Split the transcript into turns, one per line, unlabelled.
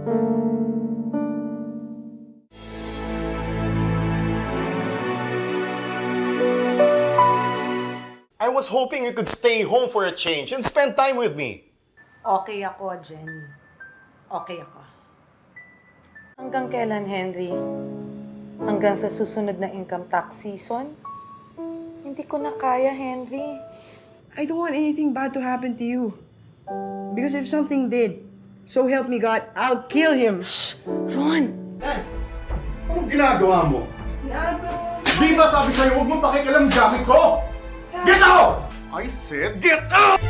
I was hoping you could stay home for a change and spend time with me.
Okay ako, Jenny. Okay ako. Hanggang kailan, Henry? Hanggang sa susunod na income tax season? Hindi ko na kaya, Henry.
I don't want anything bad to happen to you. Because if something did, so help me God, I'll kill him.
Ron!
Eh, anong ginagawa mo? Di ba sabi sa'yo, huwag mong pakikialam gamit ko? Get out! I said, get out!